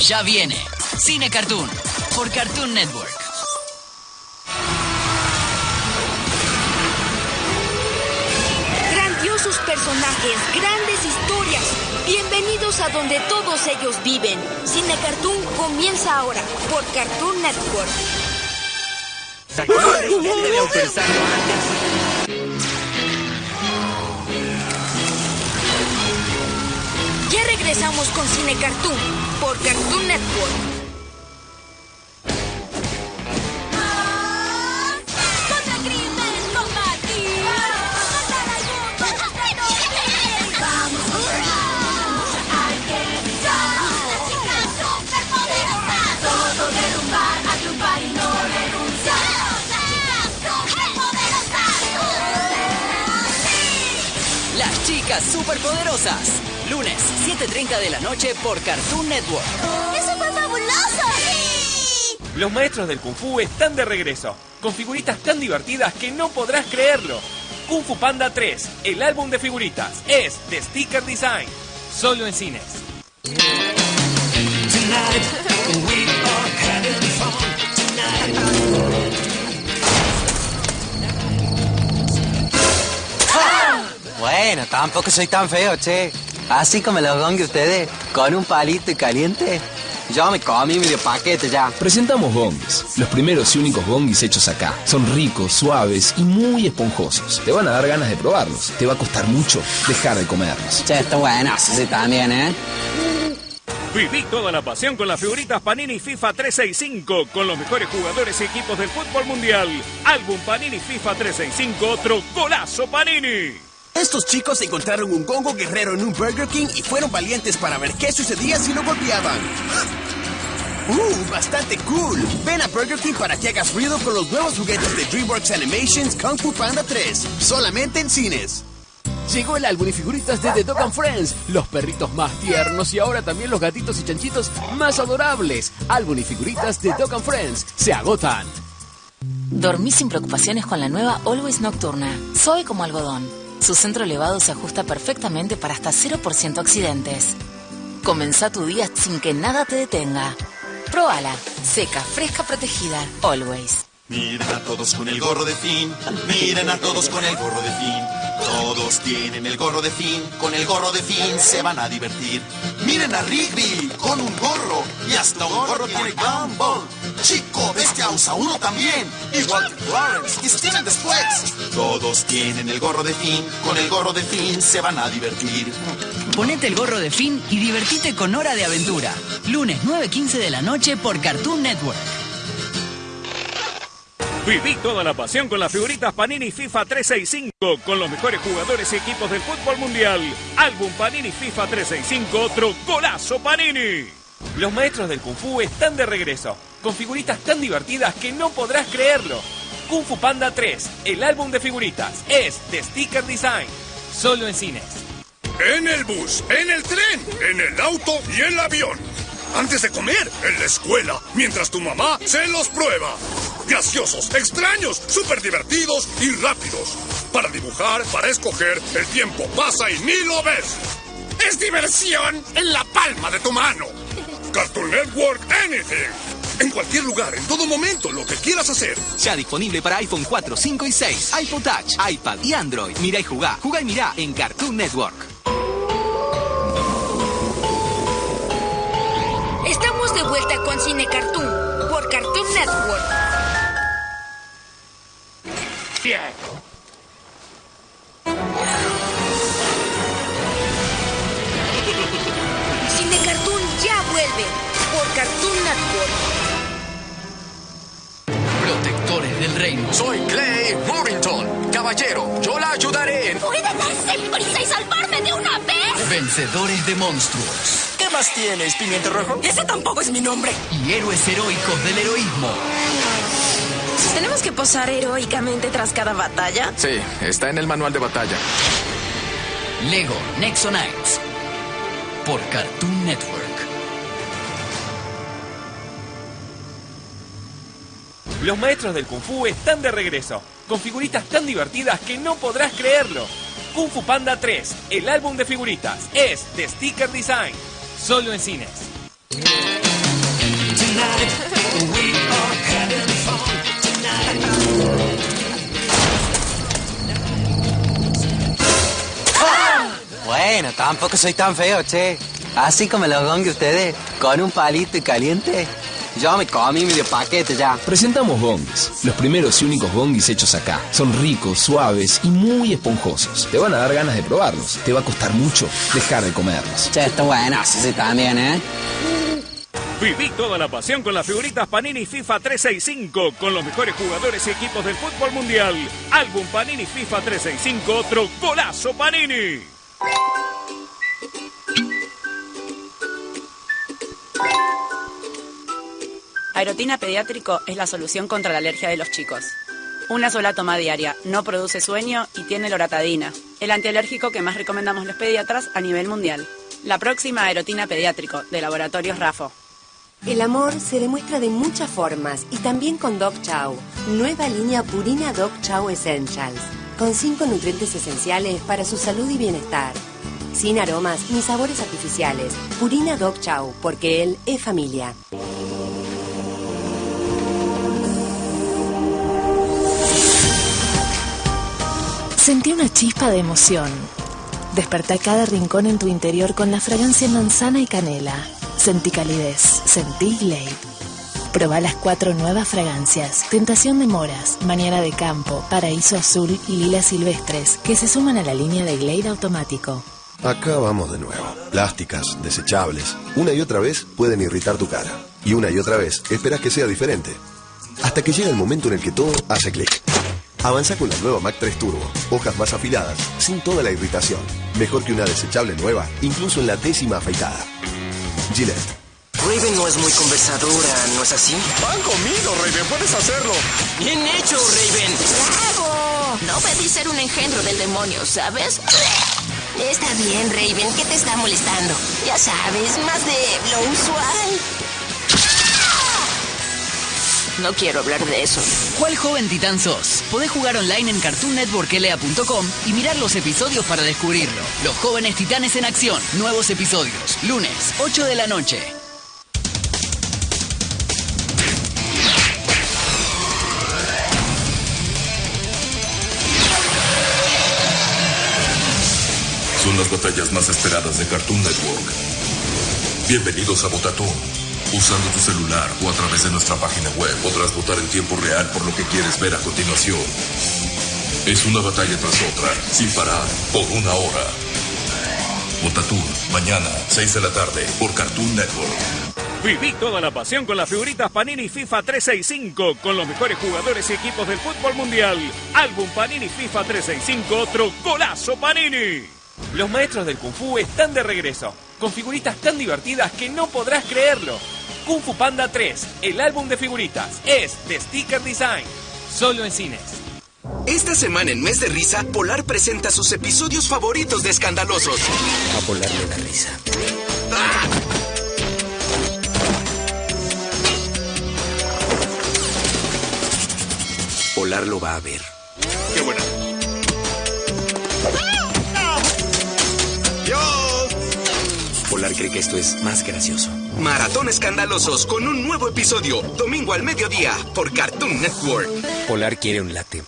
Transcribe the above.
Ya viene Cine Cartoon por Cartoon Network. Grandiosos personajes, grandes historias. Bienvenidos a donde todos ellos viven. Cine Cartoon comienza ahora por Cartoon Network. Ya regresamos con Cine Cartoon por Cartoon Network. ¡Las chicas superpoderosas! Lunes, 7.30 de la noche por Cartoon Network. ¡Eso fue fabuloso! ¡Sí! Los maestros del Kung Fu están de regreso, con figuritas tan divertidas que no podrás creerlo. Kung Fu Panda 3, el álbum de figuritas, es de Sticker Design, solo en cines. Bueno, tampoco soy tan feo, che. Así como los gongs ustedes, con un palito y caliente. Yo me comí medio paquete ya. Presentamos gongis, los primeros y únicos gongis hechos acá. Son ricos, suaves y muy esponjosos. Te van a dar ganas de probarlos. Te va a costar mucho dejar de comerlos. Che, está buenas, sí, también, ¿eh? Viví toda la pasión con las figuritas Panini FIFA 365, con los mejores jugadores y equipos del fútbol mundial. Álbum Panini FIFA 365, otro golazo Panini. Estos chicos encontraron un Gongo guerrero en un Burger King y fueron valientes para ver qué sucedía si lo golpeaban. ¡Uh! Bastante cool. Ven a Burger King para que hagas ruido con los nuevos juguetes de DreamWorks Animations Kung Fu Panda 3. Solamente en cines. Llegó el álbum y figuritas de The Dog and Friends, los perritos más tiernos y ahora también los gatitos y chanchitos más adorables. Álbum y figuritas de Dog and Friends se agotan. Dormí sin preocupaciones con la nueva Always Nocturna. Soy como algodón. Su centro elevado se ajusta perfectamente para hasta 0% accidentes. Comenzá tu día sin que nada te detenga. Próbala. Seca, fresca, protegida. Always. Miren a todos con el gorro de fin, miren a todos con el gorro de fin. Todos tienen el gorro de fin, con el gorro de fin se van a divertir. Miren a Rigby con un gorro y hasta un gorro tiene Gumball. Chico Bestia usa uno también, igual que Clarence y Steven después. Todos tienen el gorro de fin, con el gorro de fin se van a divertir. Ponete el gorro de fin y divertite con Hora de Aventura. Lunes 9.15 de la noche por Cartoon Network. Viví toda la pasión con las figuritas Panini FIFA 365, con los mejores jugadores y equipos del fútbol mundial. Álbum Panini FIFA 365, otro golazo Panini. Los maestros del Kung Fu están de regreso, con figuritas tan divertidas que no podrás creerlo. Kung Fu Panda 3, el álbum de figuritas, es de Sticker Design, solo en cines. En el bus, en el tren, en el auto y el avión. Antes de comer, en la escuela, mientras tu mamá se los prueba. Graciosos, extraños, súper divertidos y rápidos. Para dibujar, para escoger, el tiempo pasa y ni lo ves. Es diversión en la palma de tu mano. Cartoon Network Anything. En cualquier lugar, en todo momento, lo que quieras hacer. Ya disponible para iPhone 4, 5 y 6, iPod Touch, iPad y Android. Mira y jugá, jugá y mirá en Cartoon Network. Estamos de vuelta con Cine Cartoon por Cartoon Network. Cine Cartoon ya vuelve por Cartoon Network. Protectores del reino. Soy Clay Morrington. Caballero, yo la ayudaré. ¿Puede darse prisa y salvarme de una vez? Vencedores de monstruos. ¿Qué más tienes, pimiento rojo? Ese tampoco es mi nombre. Y héroes heroicos del heroísmo. ¿Tenemos que posar heroicamente tras cada batalla? Sí, está en el manual de batalla. Lego Nexo Knights. Por Cartoon Network. Los maestros del Kung Fu están de regreso, con figuritas tan divertidas que no podrás creerlo. Kung Fu Panda 3, el álbum de figuritas, es de Sticker Design, solo en cines. Bueno, tampoco soy tan feo, che. Así como los gongue ustedes, con un palito y caliente. Yo me comí medio paquete ya. Presentamos bongis, los primeros y únicos bongis hechos acá. Son ricos, suaves y muy esponjosos. Te van a dar ganas de probarlos. Te va a costar mucho dejar de comerlos. Che, está bueno, sí, sí, también, ¿eh? Viví toda la pasión con las figuritas Panini FIFA 365 con los mejores jugadores y equipos del fútbol mundial. Álbum Panini FIFA 365, otro golazo Panini. Aerotina Pediátrico es la solución contra la alergia de los chicos. Una sola toma diaria, no produce sueño y tiene loratadina, el antialérgico que más recomendamos los pediatras a nivel mundial. La próxima Aerotina Pediátrico, de Laboratorios Rafo. El amor se demuestra de muchas formas y también con Dog Chow, nueva línea Purina Dog Chow Essentials, con cinco nutrientes esenciales para su salud y bienestar. Sin aromas ni sabores artificiales, Purina Dog Chow, porque él es familia. Sentí una chispa de emoción. Despertá cada rincón en tu interior con la fragancia manzana y canela. Sentí calidez, sentí Glade. Proba las cuatro nuevas fragancias: Tentación de Moras, Mañana de Campo, Paraíso Azul y Lila Silvestres, que se suman a la línea de Glade automático. Acá vamos de nuevo. Plásticas, desechables. Una y otra vez pueden irritar tu cara. Y una y otra vez esperas que sea diferente. Hasta que llega el momento en el que todo hace clic. Avanza con la nueva Mac 3 Turbo. Hojas más afiladas, sin toda la irritación. Mejor que una desechable nueva, incluso en la décima afeitada. Gillette. Raven no es muy conversadora, ¿no es así? Van conmigo, Raven, puedes hacerlo. Bien hecho, Raven. ¡Bravo! No pedí ser un engendro del demonio, ¿sabes? Está bien, Raven, ¿qué te está molestando? Ya sabes, más de lo usual. No quiero hablar de eso. ¿Cuál joven titán sos? Podés jugar online en cartoonnetworklea.com y mirar los episodios para descubrirlo. Los jóvenes titanes en acción. Nuevos episodios. Lunes, 8 de la noche. Son las batallas más esperadas de Cartoon Network. Bienvenidos a Botatón. Usando tu celular o a través de nuestra página web podrás votar en tiempo real por lo que quieres ver a continuación. Es una batalla tras otra, sin parar, por una hora. Botatún, mañana, 6 de la tarde, por Cartoon Network. Viví toda la pasión con las figuritas Panini FIFA 365 con los mejores jugadores y equipos del fútbol mundial. Álbum Panini FIFA 365, otro golazo Panini. Los maestros del Kung Fu están de regreso, con figuritas tan divertidas que no podrás creerlo. Kung Fu Panda 3, el álbum de figuritas, es de Sticker Design, solo en cines. Esta semana en Mes de Risa, Polar presenta sus episodios favoritos de Escandalosos. A Polar le da risa. Polar lo va a ver. ¡Qué buena! Polar cree que esto es más gracioso. Maratón Escandalosos con un nuevo episodio, domingo al mediodía, por Cartoon Network. Polar quiere un latte.